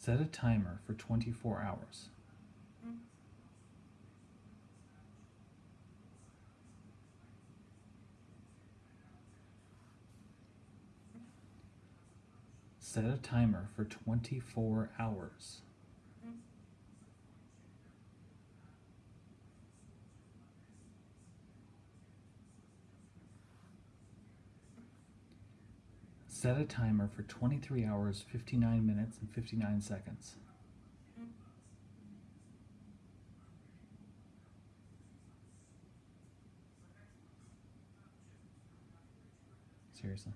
Set a timer for 24 hours. Set a timer for 24 hours. Set a timer for 23 hours, 59 minutes, and 59 seconds. Seriously.